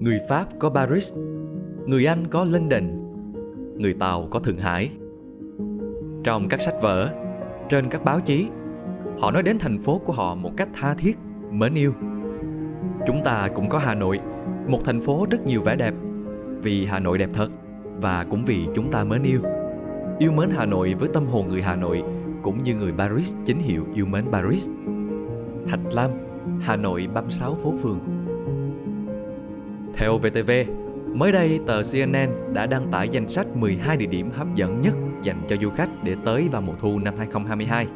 Người Pháp có Paris, người Anh có London, người Tàu có Thượng Hải. Trong các sách vở, trên các báo chí, họ nói đến thành phố của họ một cách tha thiết, mến yêu. Chúng ta cũng có Hà Nội, một thành phố rất nhiều vẻ đẹp, vì Hà Nội đẹp thật và cũng vì chúng ta mến yêu. Yêu mến Hà Nội với tâm hồn người Hà Nội cũng như người Paris chính hiệu yêu mến Paris. Thạch Lam, Hà Nội 36 phố phường. Theo VTV, mới đây tờ CNN đã đăng tải danh sách 12 địa điểm hấp dẫn nhất dành cho du khách để tới vào mùa thu năm 2022.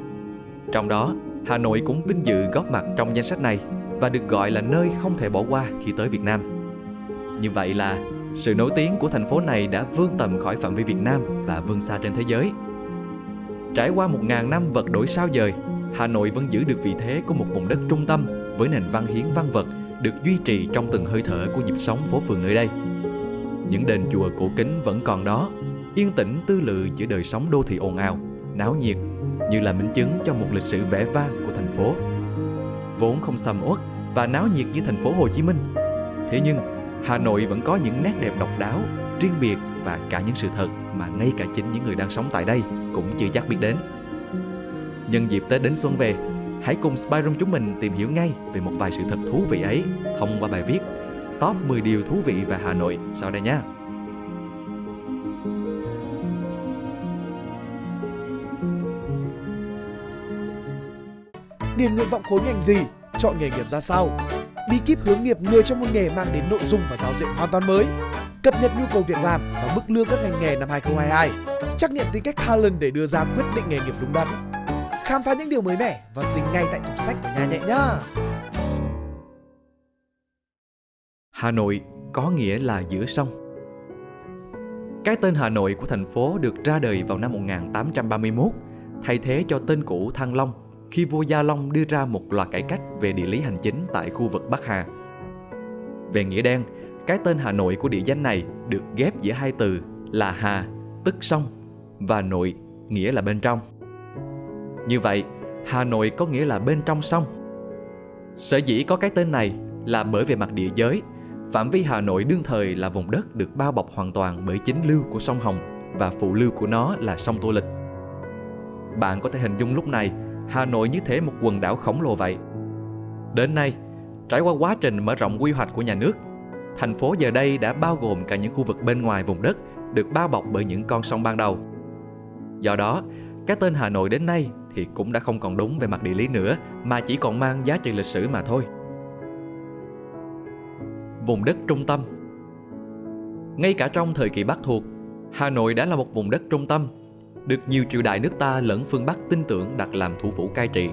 Trong đó, Hà Nội cũng vinh dự góp mặt trong danh sách này và được gọi là nơi không thể bỏ qua khi tới Việt Nam. Như vậy là sự nổi tiếng của thành phố này đã vươn tầm khỏi phạm vi Việt Nam và vươn xa trên thế giới. Trải qua một ngàn năm vật đổi sao dời, Hà Nội vẫn giữ được vị thế của một vùng đất trung tâm với nền văn hiến văn vật được duy trì trong từng hơi thở của nhịp sống phố phường nơi đây. Những đền chùa cổ kính vẫn còn đó, yên tĩnh tư lự giữa đời sống đô thị ồn ào, náo nhiệt như là minh chứng cho một lịch sử vẻ vang của thành phố. Vốn không sầm uất và náo nhiệt như thành phố Hồ Chí Minh. Thế nhưng, Hà Nội vẫn có những nét đẹp độc đáo, riêng biệt và cả những sự thật mà ngay cả chính những người đang sống tại đây cũng chưa chắc biết đến. Nhân dịp Tết đến xuân về, hãy cùng Spyroom chúng mình tìm hiểu ngay về một vài sự thật thú vị ấy thông qua bài viết Top 10 điều thú vị về Hà Nội sau đây nhé. Điền nguyện vọng khối ngành gì, chọn nghề nghiệp ra sao, bí kíp hướng nghiệp người trong một nghề mang đến nội dung và giáo diện hoàn toàn mới, cập nhật nhu cầu việc làm và mức lương các ngành nghề năm 2022, trắc nghiệm tính cách Talent để đưa ra quyết định nghề nghiệp đúng đắn. Khám phá những điều mới mẻ và dính ngay tại tủ sách của nhà nhẹ nhá. Hà Nội có nghĩa là giữa sông. Cái tên Hà Nội của thành phố được ra đời vào năm 1831, thay thế cho tên cũ Thăng Long khi vua Gia Long đưa ra một loạt cải cách về địa lý hành chính tại khu vực Bắc Hà. Về nghĩa đen, cái tên Hà Nội của địa danh này được ghép giữa hai từ là Hà, tức sông, và Nội, nghĩa là bên trong. Như vậy, Hà Nội có nghĩa là bên trong sông. Sở dĩ có cái tên này là bởi về mặt địa giới, phạm vi Hà Nội đương thời là vùng đất được bao bọc hoàn toàn bởi chính lưu của sông Hồng và phụ lưu của nó là sông Tô Lịch. Bạn có thể hình dung lúc này Hà Nội như thế một quần đảo khổng lồ vậy. Đến nay, trải qua quá trình mở rộng quy hoạch của nhà nước, thành phố giờ đây đã bao gồm cả những khu vực bên ngoài vùng đất được bao bọc bởi những con sông ban đầu. Do đó, cái tên Hà Nội đến nay thì cũng đã không còn đúng về mặt địa lý nữa mà chỉ còn mang giá trị lịch sử mà thôi. Vùng đất trung tâm Ngay cả trong thời kỳ Bắc thuộc, Hà Nội đã là một vùng đất trung tâm được nhiều triều đại nước ta lẫn phương Bắc tin tưởng đặt làm thủ phủ cai trị.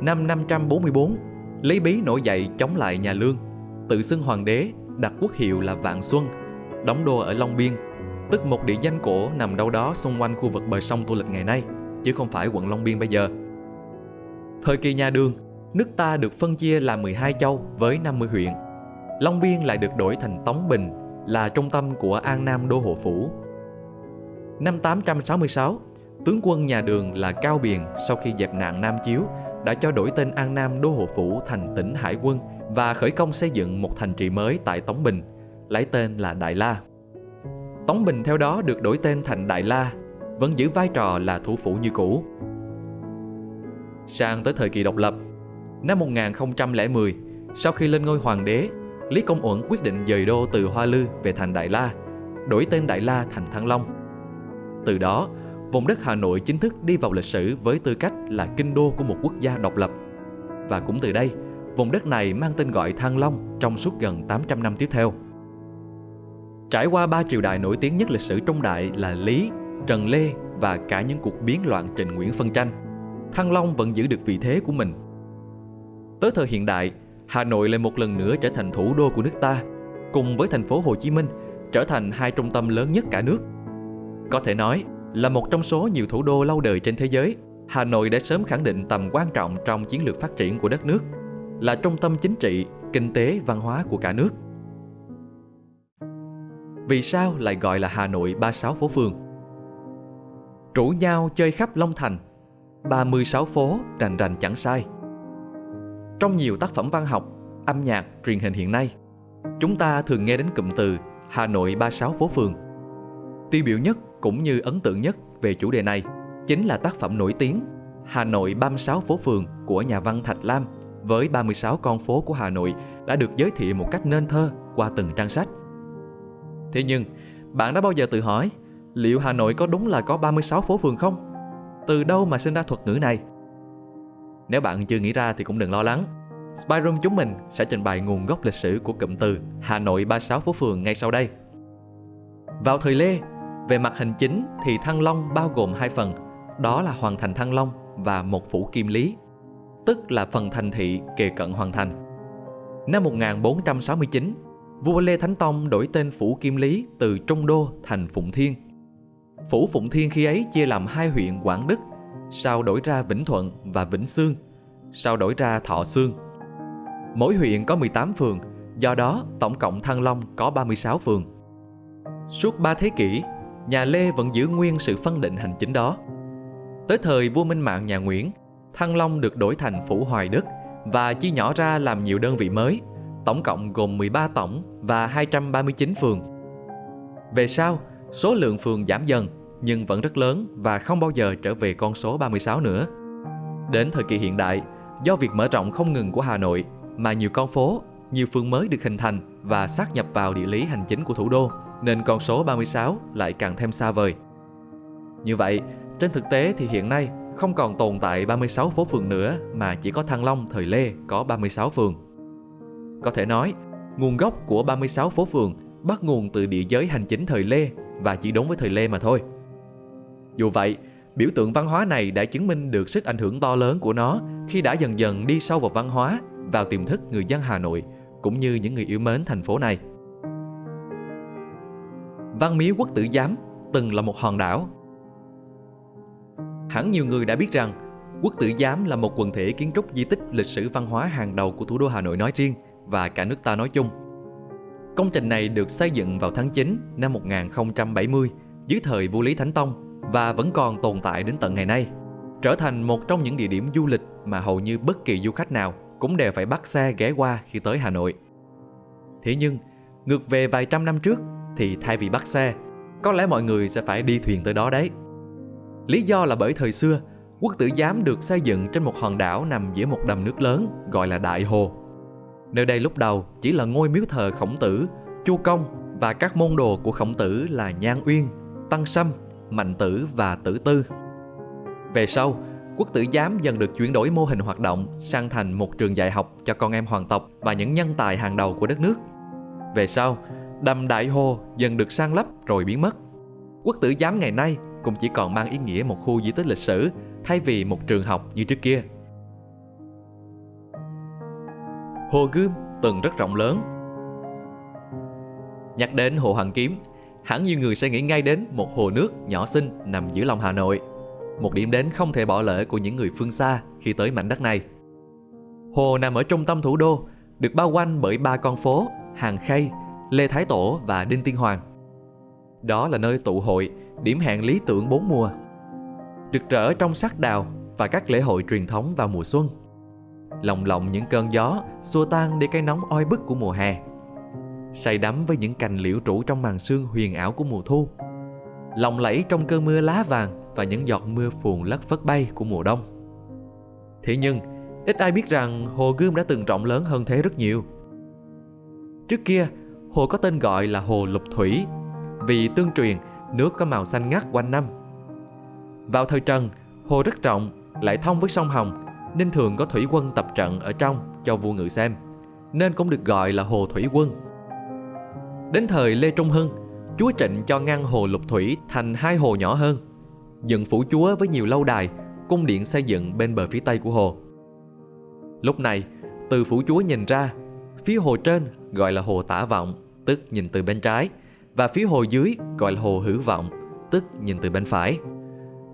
Năm 544, Lý Bí nổi dậy chống lại nhà Lương, tự xưng hoàng đế, đặt quốc hiệu là Vạn Xuân, đóng đô ở Long Biên, tức một địa danh cổ nằm đâu đó xung quanh khu vực bờ sông Tô Lịch ngày nay, chứ không phải quận Long Biên bây giờ. Thời kỳ nhà Đường, nước ta được phân chia làm 12 châu với 50 huyện. Long Biên lại được đổi thành Tống Bình, là trung tâm của An Nam Đô Hộ Phủ Năm 866, tướng quân nhà Đường là Cao Biền sau khi dẹp nạn Nam Chiếu đã cho đổi tên An Nam Đô Hộ Phủ thành tỉnh Hải Quân và khởi công xây dựng một thành trì mới tại Tống Bình, lấy tên là Đại La. Tống Bình theo đó được đổi tên thành Đại La, vẫn giữ vai trò là thủ phủ như cũ. Sang tới thời kỳ độc lập, năm 1010, sau khi lên ngôi hoàng đế, Lý Công Uẩn quyết định dời đô từ Hoa Lư về thành Đại La, đổi tên Đại La thành Thăng Long. Từ đó, vùng đất Hà Nội chính thức đi vào lịch sử với tư cách là kinh đô của một quốc gia độc lập. Và cũng từ đây, vùng đất này mang tên gọi Thăng Long trong suốt gần 800 năm tiếp theo. Trải qua ba triều đại nổi tiếng nhất lịch sử Trung Đại là Lý, Trần Lê và cả những cuộc biến loạn Trịnh Nguyễn phân tranh, Thăng Long vẫn giữ được vị thế của mình. Tới thời hiện đại, Hà Nội lại một lần nữa trở thành thủ đô của nước ta, cùng với thành phố Hồ Chí Minh trở thành hai trung tâm lớn nhất cả nước. Có thể nói, là một trong số nhiều thủ đô lâu đời trên thế giới, Hà Nội đã sớm khẳng định tầm quan trọng trong chiến lược phát triển của đất nước, là trung tâm chính trị, kinh tế, văn hóa của cả nước. Vì sao lại gọi là Hà Nội 36 phố phường? Rủ nhau chơi khắp Long Thành, 36 phố rành rành chẳng sai. Trong nhiều tác phẩm văn học, âm nhạc, truyền hình hiện nay, chúng ta thường nghe đến cụm từ Hà Nội 36 phố phường. Tiêu biểu nhất cũng như ấn tượng nhất về chủ đề này chính là tác phẩm nổi tiếng Hà Nội 36 phố phường của nhà văn Thạch Lam với 36 con phố của Hà Nội đã được giới thiệu một cách nên thơ qua từng trang sách. Thế nhưng, bạn đã bao giờ tự hỏi liệu Hà Nội có đúng là có 36 phố phường không? Từ đâu mà sinh ra thuật ngữ này? Nếu bạn chưa nghĩ ra thì cũng đừng lo lắng. Spyroom chúng mình sẽ trình bày nguồn gốc lịch sử của cụm từ Hà Nội 36 phố phường ngay sau đây. Vào thời Lê, về mặt hành chính thì Thăng Long bao gồm hai phần, đó là Hoàng thành Thăng Long và một phủ Kim Lý, tức là phần thành thị kề cận Hoàng thành. Năm 1469, vua Lê Thánh Tông đổi tên phủ Kim Lý từ Trung Đô thành Phụng Thiên. Phủ Phụng Thiên khi ấy chia làm hai huyện Quảng Đức, sau đổi ra Vĩnh Thuận và Vĩnh Sương, sau đổi ra Thọ Sương. Mỗi huyện có 18 phường, do đó tổng cộng Thăng Long có 36 phường. Suốt 3 thế kỷ, nhà Lê vẫn giữ nguyên sự phân định hành chính đó. Tới thời vua Minh Mạng nhà Nguyễn, Thăng Long được đổi thành Phủ Hoài Đức và chia nhỏ ra làm nhiều đơn vị mới, tổng cộng gồm 13 tổng và 239 phường. Về sau, số lượng phường giảm dần nhưng vẫn rất lớn và không bao giờ trở về con số 36 nữa. Đến thời kỳ hiện đại, do việc mở rộng không ngừng của Hà Nội mà nhiều con phố, nhiều phường mới được hình thành và sát nhập vào địa lý hành chính của thủ đô, nên con số 36 lại càng thêm xa vời. Như vậy, trên thực tế thì hiện nay không còn tồn tại 36 phố phường nữa mà chỉ có Thăng Long thời Lê có 36 phường. Có thể nói, nguồn gốc của 36 phố phường bắt nguồn từ địa giới hành chính thời Lê và chỉ đúng với thời Lê mà thôi. Dù vậy, biểu tượng văn hóa này đã chứng minh được sức ảnh hưởng to lớn của nó khi đã dần dần đi sâu vào văn hóa, vào tiềm thức người dân Hà Nội cũng như những người yêu mến thành phố này. Văn miếu quốc tử giám từng là một hòn đảo. Hẳn nhiều người đã biết rằng Quốc tử giám là một quần thể kiến trúc di tích lịch sử văn hóa hàng đầu của thủ đô Hà Nội nói riêng và cả nước ta nói chung. Công trình này được xây dựng vào tháng 9 năm 1070 dưới thời vua Lý Thánh Tông và vẫn còn tồn tại đến tận ngày nay, trở thành một trong những địa điểm du lịch mà hầu như bất kỳ du khách nào cũng đều phải bắt xe ghé qua khi tới Hà Nội. Thế nhưng, ngược về vài trăm năm trước thì thay vì bắt xe, có lẽ mọi người sẽ phải đi thuyền tới đó đấy. Lý do là bởi thời xưa, quốc tử giám được xây dựng trên một hòn đảo nằm giữa một đầm nước lớn gọi là Đại Hồ. Nơi đây lúc đầu chỉ là ngôi miếu thờ khổng tử, chu công và các môn đồ của khổng tử là Nhan Uyên, Tăng Sâm, Mạnh Tử và Tử Tư. Về sau, quốc tử giám dần được chuyển đổi mô hình hoạt động sang thành một trường dạy học cho con em hoàng tộc và những nhân tài hàng đầu của đất nước. Về sau, đầm Đại Hồ dần được sang lấp rồi biến mất. Quốc tử giám ngày nay cũng chỉ còn mang ý nghĩa một khu di tích lịch sử thay vì một trường học như trước kia. Hồ Gươm từng rất rộng lớn. Nhắc đến Hồ Hoàn Kiếm, hẳn nhiều người sẽ nghĩ ngay đến một hồ nước nhỏ xinh nằm giữa lòng Hà Nội. Một điểm đến không thể bỏ lỡ của những người phương xa khi tới mảnh đất này. Hồ nằm ở trung tâm thủ đô, được bao quanh bởi ba con phố Hàng Khay, Lê Thái Tổ và Đinh Tiên Hoàng. Đó là nơi tụ hội, điểm hẹn lý tưởng bốn mùa. Rực rỡ trong sắc đào và các lễ hội truyền thống vào mùa xuân. Lòng lộng những cơn gió xua tan đi cái nóng oi bức của mùa hè. Say đắm với những cành liễu trụ trong màn sương huyền ảo của mùa thu. Lòng lẫy trong cơn mưa lá vàng và những giọt mưa phùn lất phất bay của mùa đông. Thế nhưng, ít ai biết rằng hồ Gươm đã từng rộng lớn hơn thế rất nhiều. Trước kia, hồ có tên gọi là hồ Lục Thủy vì tương truyền nước có màu xanh ngắt quanh năm. Vào thời Trần, hồ rất rộng, lại thông với sông Hồng, nên thường có thủy quân tập trận ở trong cho vua ngự xem, nên cũng được gọi là hồ thủy quân. Đến thời Lê Trung Hưng, chúa Trịnh cho ngăn hồ Lục Thủy thành hai hồ nhỏ hơn, dựng phủ chúa với nhiều lâu đài, cung điện xây dựng bên bờ phía tây của hồ. Lúc này, từ phủ chúa nhìn ra, phía hồ trên gọi là hồ tả vọng, tức nhìn từ bên trái, và phía hồ dưới gọi là hồ hữu vọng, tức nhìn từ bên phải.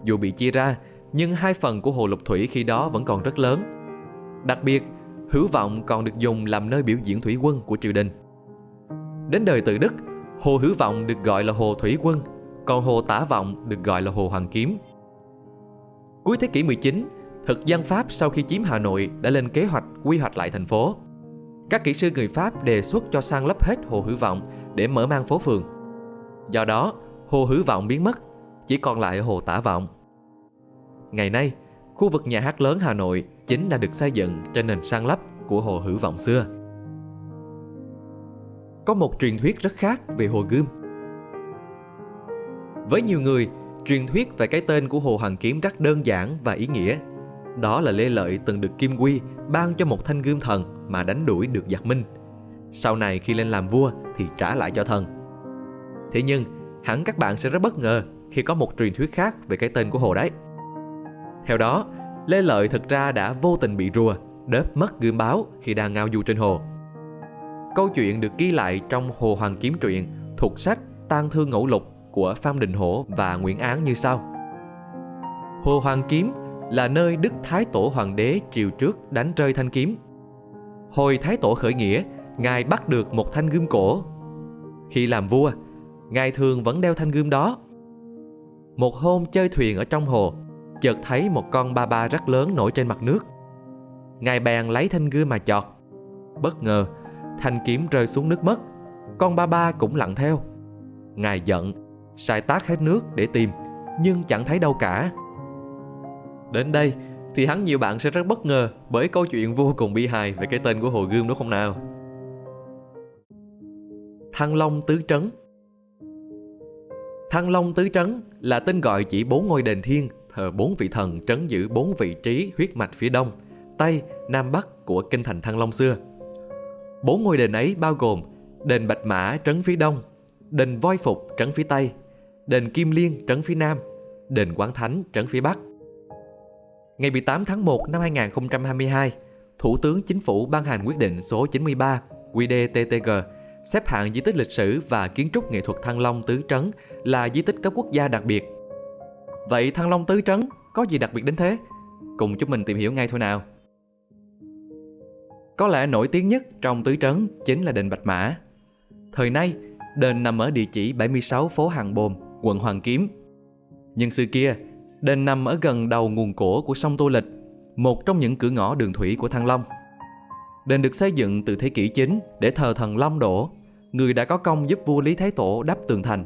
Dù bị chia ra, nhưng hai phần của hồ Lục Thủy khi đó vẫn còn rất lớn. Đặc biệt, hữu vọng còn được dùng làm nơi biểu diễn thủy quân của triều đình. Đến đời Tự Đức, hồ hữu vọng được gọi là hồ thủy quân, còn hồ tả vọng được gọi là hồ hoàng kiếm. Cuối thế kỷ 19, thực dân Pháp sau khi chiếm Hà Nội đã lên kế hoạch quy hoạch lại thành phố. Các kỹ sư người Pháp đề xuất cho san lấp hết hồ Hữu Vọng để mở mang phố phường. Do đó, hồ Hữu Vọng biến mất, chỉ còn lại hồ Tả Vọng. Ngày nay, khu vực nhà hát lớn Hà Nội chính là được xây dựng trên nền san lấp của hồ Hữu Vọng xưa. Có một truyền thuyết rất khác về hồ Gươm. Với nhiều người, truyền thuyết về cái tên của hồ Hoàng Kiếm rất đơn giản và ý nghĩa. Đó là Lê Lợi từng được Kim Quy ban cho một thanh gươm thần mà đánh đuổi được giặc Minh. Sau này khi lên làm vua thì trả lại cho thần. Thế nhưng, hẳn các bạn sẽ rất bất ngờ khi có một truyền thuyết khác về cái tên của hồ đấy. Theo đó, Lê Lợi thực ra đã vô tình bị rùa, đớp mất gươm báo khi đang ngao du trên hồ. Câu chuyện được ghi lại trong Hồ Hoàng Kiếm truyện thuộc sách Tang Thương Ngẫu Lục của Phan Đình Hổ và Nguyễn Án như sau. Hồ Hoàng Kiếm là nơi Đức Thái Tổ Hoàng đế triều trước đánh rơi thanh kiếm. Hồi Thái Tổ khởi nghĩa, Ngài bắt được một thanh gươm cổ. Khi làm vua, Ngài thường vẫn đeo thanh gươm đó. Một hôm chơi thuyền ở trong hồ, chợt thấy một con ba ba rất lớn nổi trên mặt nước. Ngài bèn lấy thanh gươm mà chọt. Bất ngờ, thanh kiếm rơi xuống nước mất. Con ba ba cũng lặn theo. Ngài giận, sai tác hết nước để tìm, nhưng chẳng thấy đâu cả. Đến đây thì hắn nhiều bạn sẽ rất bất ngờ bởi câu chuyện vô cùng bi hài về cái tên của hồ gươm đúng không nào? Thăng Long Tứ Trấn Thăng Long Tứ Trấn là tên gọi chỉ bốn ngôi đền thiên thờ bốn vị thần trấn giữ bốn vị trí huyết mạch phía đông, tây, nam bắc của kinh thành Thăng Long xưa. Bốn ngôi đền ấy bao gồm đền Bạch Mã trấn phía đông, đền Voi Phục trấn phía tây, đền Kim Liên trấn phía nam, đền Quán Thánh trấn phía bắc. Ngày 18 tháng 1 năm 2022, Thủ tướng Chính phủ ban hành quyết định số 93 QĐ-TTG xếp hạng di tích lịch sử và kiến trúc nghệ thuật Thăng Long Tứ Trấn là di tích cấp quốc gia đặc biệt. Vậy Thăng Long Tứ Trấn có gì đặc biệt đến thế? Cùng chúng mình tìm hiểu ngay thôi nào. Có lẽ nổi tiếng nhất trong Tứ Trấn chính là đền Bạch Mã. Thời nay, đền nằm ở địa chỉ 76 phố Hàng Bồm, quận Hoàng Kiếm. Nhưng xưa kia, đền nằm ở gần đầu nguồn cổ của sông Tô Lịch, một trong những cửa ngõ đường thủy của Thăng Long. Đền được xây dựng từ thế kỷ 9 để thờ thần Long Đỗ, người đã có công giúp vua Lý Thái Tổ đắp tường thành.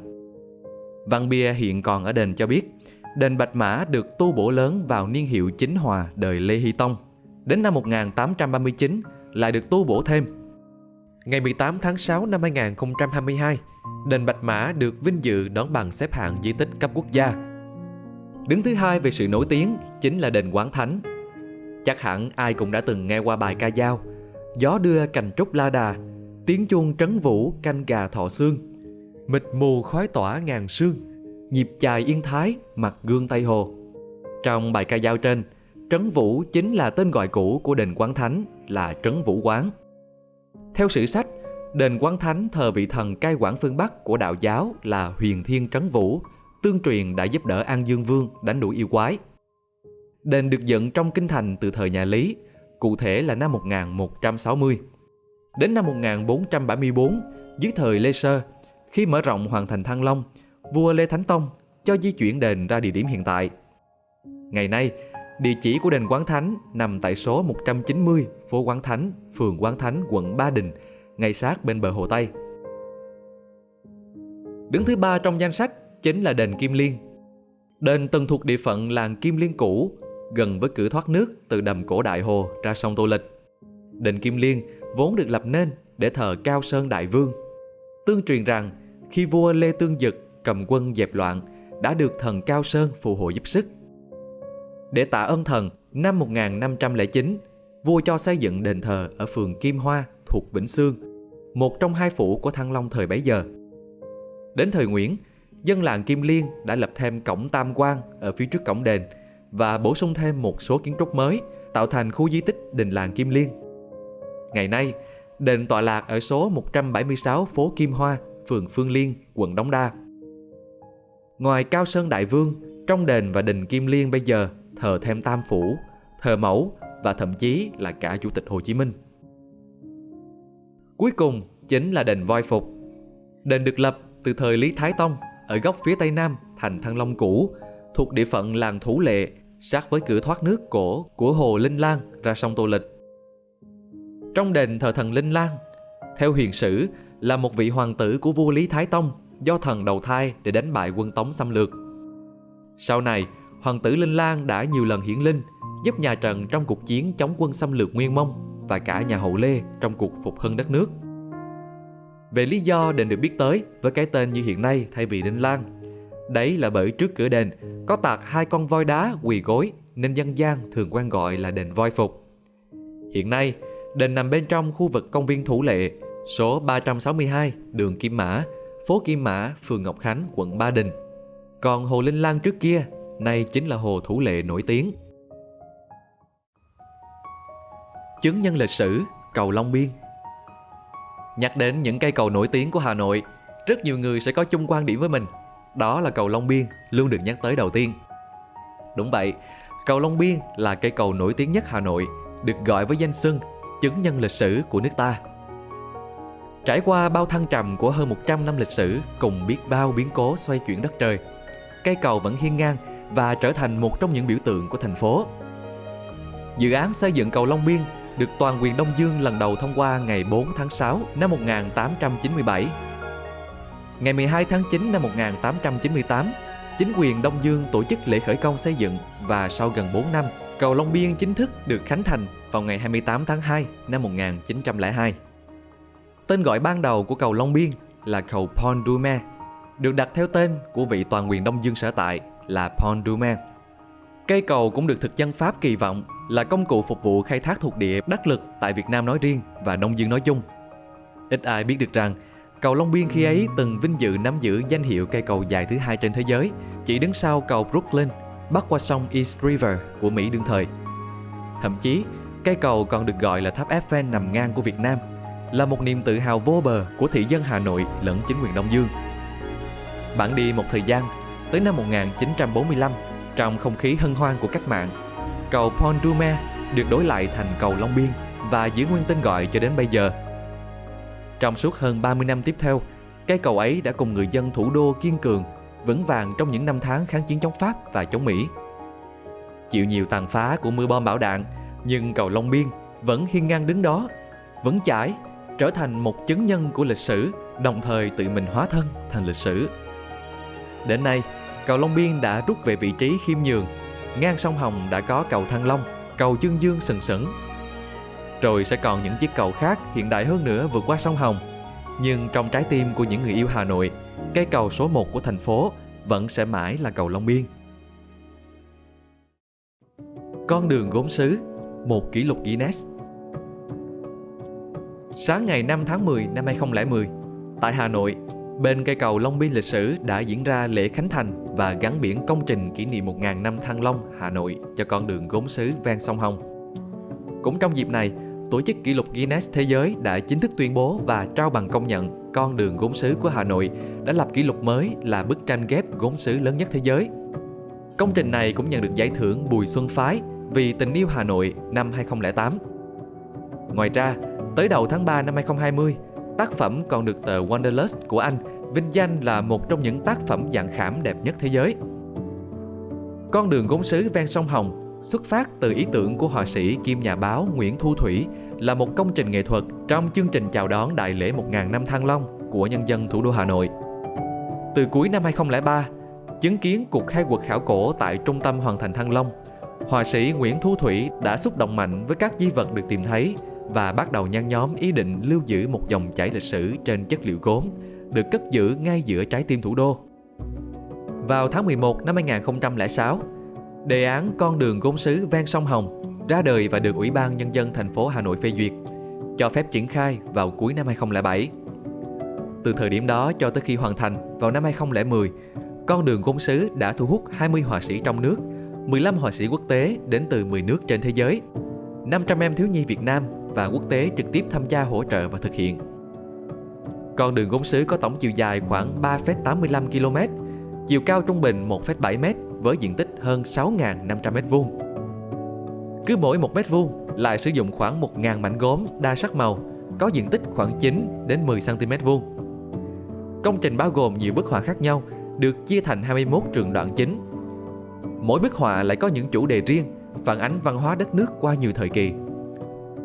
Văn bia hiện còn ở đền cho biết, đền Bạch Mã được tu bổ lớn vào niên hiệu Chính Hòa đời Lê Hy Tông. Đến năm 1839 lại được tu bổ thêm. Ngày 18 tháng 6 năm 2022, đền Bạch Mã được vinh dự đón bằng xếp hạng di tích cấp quốc gia. Đứng thứ hai về sự nổi tiếng chính là đền Quán Thánh. Chắc hẳn ai cũng đã từng nghe qua bài ca dao Gió đưa cành trúc la đà, tiếng chuông trấn vũ canh gà thọ xương. Mịt mù khói tỏa ngàn sương, nhịp chài yên thái mặt gương Tây Hồ. Trong bài ca dao trên, Trấn Vũ chính là tên gọi cũ của đền Quán Thánh là Trấn Vũ Quán. Theo sử sách, đền Quán Thánh thờ vị thần cai quản phương Bắc của đạo giáo là Huyền Thiên Trấn Vũ, tương truyền đã giúp đỡ An Dương Vương đánh đuổi yêu quái. Đền được dựng trong kinh thành từ thời nhà Lý, cụ thể là năm 1160. Đến năm 1474, dưới thời Lê Sơ, khi mở rộng hoàn thành Thăng Long, vua Lê Thánh Tông cho di chuyển đền ra địa điểm hiện tại. Ngày nay, địa chỉ của đền Quán Thánh nằm tại số 190 phố Quán Thánh, phường Quán Thánh, quận Ba Đình, ngay sát bên bờ Hồ Tây. Đứng thứ ba trong danh sách chính là đền Kim Liên. Đền từng thuộc địa phận làng Kim Liên cũ, gần với cửa thoát nước từ đầm cổ Đại Hồ ra sông Tô Lịch. Đền Kim Liên vốn được lập nên để thờ Cao Sơn Đại Vương. Tương truyền rằng khi vua Lê Tương Dực cầm quân dẹp loạn đã được thần Cao Sơn phù hộ giúp sức. Để tạ ơn thần, năm 1509, vua cho xây dựng đền thờ ở phường Kim Hoa thuộc Vĩnh Sương, một trong hai phủ của Thăng Long thời bấy giờ. Đến thời Nguyễn, dân làng Kim Liên đã lập thêm cổng Tam Quan ở phía trước cổng đền và bổ sung thêm một số kiến trúc mới, tạo thành khu di tích đình làng Kim Liên. Ngày nay, đền tọa lạc ở số 176 phố Kim Hoa, phường Phương Liên, quận Đống Đa. Ngoài Cao Sơn Đại Vương, trong đền và đình Kim Liên bây giờ thờ thêm Tam Phủ, thờ mẫu và thậm chí là cả Chủ tịch Hồ Chí Minh. Cuối cùng chính là đền Voi Phục. Đền được lập từ thời Lý Thái Tông ở góc phía tây nam thành Thăng Long cũ, thuộc địa phận làng Thủ Lệ, sát với cửa thoát nước cổ của hồ Linh Lan ra sông Tô Lịch. Trong đền thờ thần Linh lan theo huyền sử là một vị hoàng tử của vua Lý Thái Tông do thần đầu thai để đánh bại quân Tống xâm lược. Sau này, hoàng tử Linh Lan đã nhiều lần hiển linh, giúp nhà Trần trong cuộc chiến chống quân xâm lược Nguyên Mông và cả nhà Hậu Lê trong cuộc phục hưng đất nước. Về lý do đền được biết tới với cái tên như hiện nay thay vì Linh Lan, đấy là bởi trước cửa đền có tạc hai con voi đá quỳ gối nên dân gian thường quen gọi là đền voi phục. Hiện nay, đền nằm bên trong khu vực công viên Thủ Lệ, số 362 đường Kim Mã, phố Kim Mã, phường Ngọc Khánh, quận Ba Đình. Còn Hồ Linh Lan trước kia, nay chính là Hồ Thủ Lệ nổi tiếng. Chứng nhân lịch sử, cầu Long Biên Nhắc đến những cây cầu nổi tiếng của Hà Nội, rất nhiều người sẽ có chung quan điểm với mình. Đó là cầu Long Biên luôn được nhắc tới đầu tiên. Đúng vậy, cầu Long Biên là cây cầu nổi tiếng nhất Hà Nội, được gọi với danh xưng chứng nhân lịch sử của nước ta. Trải qua bao thăng trầm của hơn 100 năm lịch sử cùng biết bao biến cố xoay chuyển đất trời, cây cầu vẫn hiên ngang và trở thành một trong những biểu tượng của thành phố. Dự án xây dựng cầu Long Biên được toàn quyền Đông Dương lần đầu thông qua ngày 4 tháng 6 năm 1897. Ngày 12 tháng 9 năm 1898, chính quyền Đông Dương tổ chức lễ khởi công xây dựng và sau gần 4 năm, cầu Long Biên chính thức được khánh thành vào ngày 28 tháng 2 năm 1902. Tên gọi ban đầu của cầu Long Biên là cầu Pont du Mer, được đặt theo tên của vị toàn quyền Đông Dương sở tại là Pont du Mer. Cây cầu cũng được thực dân Pháp kỳ vọng là công cụ phục vụ khai thác thuộc địa đắc lực tại Việt Nam nói riêng và Đông Dương nói chung. Ít ai biết được rằng, cầu Long Biên khi ấy từng vinh dự nắm giữ danh hiệu cây cầu dài thứ hai trên thế giới, chỉ đứng sau cầu Brooklyn, bắc qua sông East River của Mỹ đương thời. Thậm chí, cây cầu còn được gọi là tháp Eiffel nằm ngang của Việt Nam, là một niềm tự hào vô bờ của thị dân Hà Nội lẫn chính quyền Đông Dương. Bạn đi một thời gian, tới năm 1945, trong không khí hân hoan của cách mạng, cầu Pont du Mer được đổi lại thành cầu Long Biên và giữ nguyên tên gọi cho đến bây giờ. Trong suốt hơn 30 năm tiếp theo, cây cầu ấy đã cùng người dân thủ đô kiên cường, vững vàng trong những năm tháng kháng chiến chống Pháp và chống Mỹ. Chịu nhiều tàn phá của mưa bom bão đạn, nhưng cầu Long Biên vẫn hiên ngang đứng đó, vẫn chãi, trở thành một chứng nhân của lịch sử, đồng thời tự mình hóa thân thành lịch sử. Đến nay, cầu Long Biên đã rút về vị trí khiêm nhường. Ngang sông Hồng đã có cầu Thăng Long, cầu Dương Dương sừng sững. Rồi sẽ còn những chiếc cầu khác hiện đại hơn nữa vượt qua sông Hồng. Nhưng trong trái tim của những người yêu Hà Nội, cây cầu số 1 của thành phố vẫn sẽ mãi là cầu Long Biên. Con đường gốm sứ, một kỷ lục Guinness. Sáng ngày 5 tháng 10 năm 2010, tại Hà Nội, Bên cây cầu Long Biên lịch sử đã diễn ra lễ khánh thành và gắn biển công trình kỷ niệm 1.000 năm Thăng Long, Hà Nội cho con đường gốm sứ ven sông Hồng. Cũng trong dịp này, Tổ chức kỷ lục Guinness Thế giới đã chính thức tuyên bố và trao bằng công nhận con đường gốm sứ của Hà Nội đã lập kỷ lục mới là bức tranh ghép gốm sứ lớn nhất thế giới. Công trình này cũng nhận được giải thưởng Bùi Xuân Phái vì tình yêu Hà Nội năm 2008. Ngoài ra, tới đầu tháng 3 năm 2020, Tác phẩm còn được tờ Wanderlust của Anh vinh danh là một trong những tác phẩm dạng khảm đẹp nhất thế giới. Con đường gốm sứ ven sông Hồng xuất phát từ ý tưởng của họa sĩ kim nhà báo Nguyễn Thu Thủy là một công trình nghệ thuật trong chương trình chào đón đại lễ 1.000 năm Thăng Long của nhân dân thủ đô Hà Nội. Từ cuối năm 2003, chứng kiến cuộc khai quật khảo cổ tại Trung tâm Hoàng thành Thăng Long, họa sĩ Nguyễn Thu Thủy đã xúc động mạnh với các di vật được tìm thấy và bắt đầu nhăn nhóm ý định lưu giữ một dòng chảy lịch sử trên chất liệu gốm được cất giữ ngay giữa trái tim thủ đô. Vào tháng 11 năm 2006, đề án con đường gốm sứ ven sông Hồng ra đời và được Ủy ban Nhân dân thành phố Hà Nội phê duyệt, cho phép triển khai vào cuối năm 2007. Từ thời điểm đó cho tới khi hoàn thành vào năm 2010, con đường gốm sứ đã thu hút 20 họa sĩ trong nước, 15 họa sĩ quốc tế đến từ 10 nước trên thế giới, 500 em thiếu nhi Việt Nam và quốc tế trực tiếp tham gia hỗ trợ và thực hiện. Con đường gốm sứ có tổng chiều dài khoảng 3,85 km, chiều cao trung bình 1,7 m với diện tích hơn 6.500 m2. Cứ mỗi 1 m2 lại sử dụng khoảng 1.000 mảnh gốm đa sắc màu, có diện tích khoảng 9 đến 10 cm vuông. Công trình bao gồm nhiều bức họa khác nhau, được chia thành 21 trường đoạn chính. Mỗi bức họa lại có những chủ đề riêng, phản ánh văn hóa đất nước qua nhiều thời kỳ.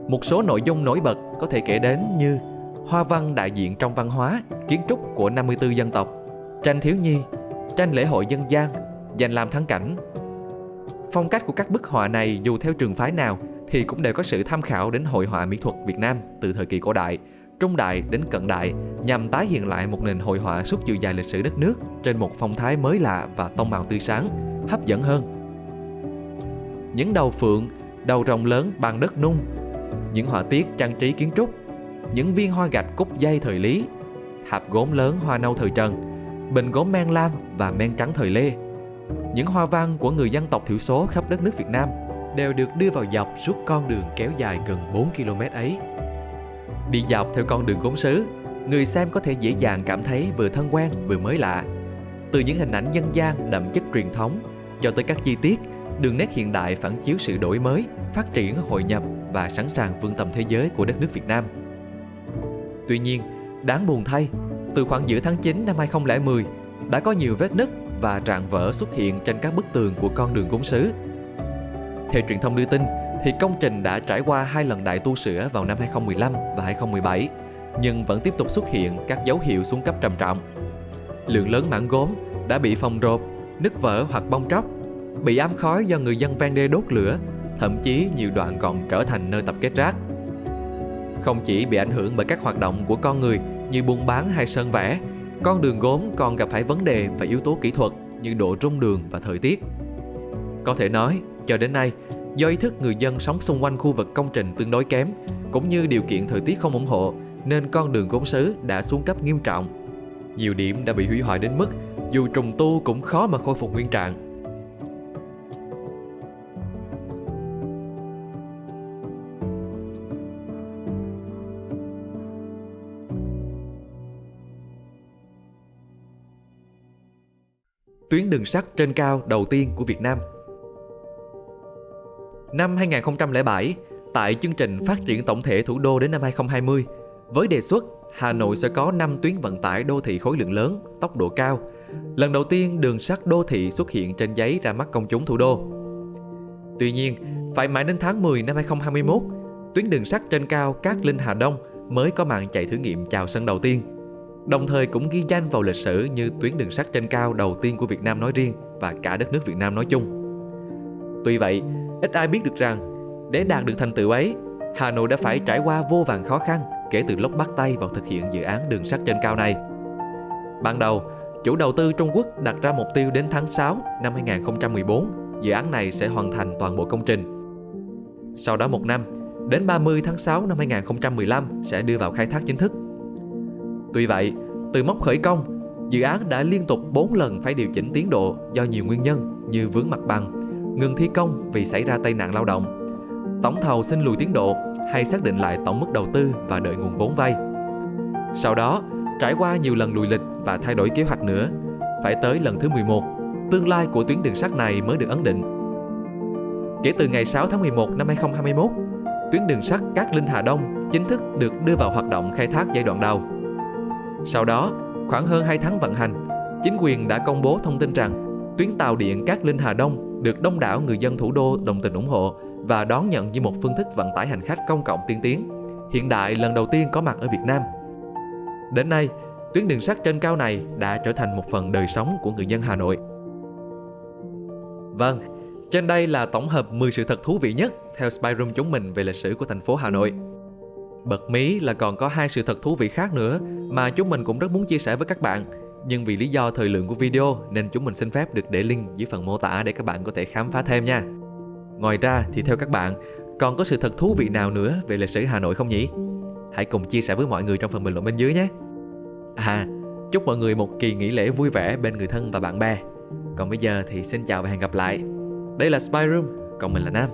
Một số nội dung nổi bật có thể kể đến như hoa văn đại diện trong văn hóa, kiến trúc của 54 dân tộc, tranh thiếu nhi, tranh lễ hội dân gian, dành làm thắng cảnh. Phong cách của các bức họa này dù theo trường phái nào thì cũng đều có sự tham khảo đến hội họa mỹ thuật Việt Nam từ thời kỳ cổ đại, trung đại đến cận đại nhằm tái hiện lại một nền hội họa suốt chiều dài lịch sử đất nước trên một phong thái mới lạ và tông màu tươi sáng, hấp dẫn hơn. Những đầu phượng, đầu rồng lớn bằng đất nung, những họa tiết trang trí kiến trúc, những viên hoa gạch cúc dây thời Lý, thạp gốm lớn hoa nâu thời Trần, bình gốm men lam và men trắng thời Lê. Những hoa văn của người dân tộc thiểu số khắp đất nước Việt Nam đều được đưa vào dọc suốt con đường kéo dài gần 4 km ấy. Đi dọc theo con đường gốm sứ, người xem có thể dễ dàng cảm thấy vừa thân quen vừa mới lạ. Từ những hình ảnh dân gian đậm chất truyền thống cho tới các chi tiết, đường nét hiện đại phản chiếu sự đổi mới, phát triển, hội nhập và sẵn sàng vươn tầm thế giới của đất nước Việt Nam. Tuy nhiên, đáng buồn thay, từ khoảng giữa tháng 9 năm 2010 đã có nhiều vết nứt và rạn vỡ xuất hiện trên các bức tường của con đường gốm sứ. Theo truyền thông đưa tin, thì công trình đã trải qua hai lần đại tu sửa vào năm 2015 và 2017, nhưng vẫn tiếp tục xuất hiện các dấu hiệu xuống cấp trầm trọng. Lượng lớn mảng gốm đã bị phòng rộp, nứt vỡ hoặc bong tróc, bị ám khói do người dân ven đê đốt lửa, thậm chí nhiều đoạn còn trở thành nơi tập kết rác. Không chỉ bị ảnh hưởng bởi các hoạt động của con người như buôn bán hay sơn vẽ, con đường gốm còn gặp phải vấn đề và yếu tố kỹ thuật như độ rung đường và thời tiết. Có thể nói, cho đến nay, do ý thức người dân sống xung quanh khu vực công trình tương đối kém, cũng như điều kiện thời tiết không ủng hộ, nên con đường gốm sứ đã xuống cấp nghiêm trọng. Nhiều điểm đã bị hủy hoại đến mức dù trùng tu cũng khó mà khôi phục nguyên trạng. Tuyến đường sắt trên cao đầu tiên của Việt Nam. Năm 2007, tại chương trình phát triển tổng thể thủ đô đến năm 2020, với đề xuất Hà Nội sẽ có 5 tuyến vận tải đô thị khối lượng lớn, tốc độ cao. Lần đầu tiên đường sắt đô thị xuất hiện trên giấy ra mắt công chúng thủ đô. Tuy nhiên, phải mãi đến tháng 10 năm 2021, tuyến đường sắt trên cao Cát Linh Hà Đông mới có màn chạy thử nghiệm chào sân đầu tiên đồng thời cũng ghi danh vào lịch sử như tuyến đường sắt trên cao đầu tiên của Việt Nam nói riêng và cả đất nước Việt Nam nói chung. Tuy vậy, ít ai biết được rằng để đạt được thành tựu ấy, Hà Nội đã phải trải qua vô vàng khó khăn kể từ lúc bắt tay vào thực hiện dự án đường sắt trên cao này. Ban đầu, chủ đầu tư Trung Quốc đặt ra mục tiêu đến tháng 6 năm 2014, dự án này sẽ hoàn thành toàn bộ công trình. Sau đó một năm, đến 30 tháng 6 năm 2015 sẽ đưa vào khai thác chính thức. Tuy vậy, từ mốc khởi công, dự án đã liên tục 4 lần phải điều chỉnh tiến độ do nhiều nguyên nhân như vướng mặt bằng, ngừng thi công vì xảy ra tai nạn lao động, tổng thầu xin lùi tiến độ hay xác định lại tổng mức đầu tư và đợi nguồn vốn vay. Sau đó, trải qua nhiều lần lùi lịch và thay đổi kế hoạch nữa, phải tới lần thứ 11, tương lai của tuyến đường sắt này mới được ấn định. Kể từ ngày 6 tháng 11 năm 2021, tuyến đường sắt Cát Linh Hà Đông chính thức được đưa vào hoạt động khai thác giai đoạn đầu. Sau đó, khoảng hơn 2 tháng vận hành, chính quyền đã công bố thông tin rằng tuyến tàu điện Cát Linh Hà Đông được đông đảo người dân thủ đô đồng tình ủng hộ và đón nhận như một phương thức vận tải hành khách công cộng tiên tiến, hiện đại lần đầu tiên có mặt ở Việt Nam. Đến nay, tuyến đường sắt trên cao này đã trở thành một phần đời sống của người dân Hà Nội. Vâng, trên đây là tổng hợp 10 sự thật thú vị nhất theo Spyroom chúng mình về lịch sử của thành phố Hà Nội. Bật mí là còn có hai sự thật thú vị khác nữa mà chúng mình cũng rất muốn chia sẻ với các bạn. Nhưng vì lý do thời lượng của video nên chúng mình xin phép được để link dưới phần mô tả để các bạn có thể khám phá thêm nha. Ngoài ra thì theo các bạn, còn có sự thật thú vị nào nữa về lịch sử Hà Nội không nhỉ? Hãy cùng chia sẻ với mọi người trong phần bình luận bên dưới nhé. À, chúc mọi người một kỳ nghỉ lễ vui vẻ bên người thân và bạn bè. Còn bây giờ thì xin chào và hẹn gặp lại. Đây là Spy Room, còn mình là Nam.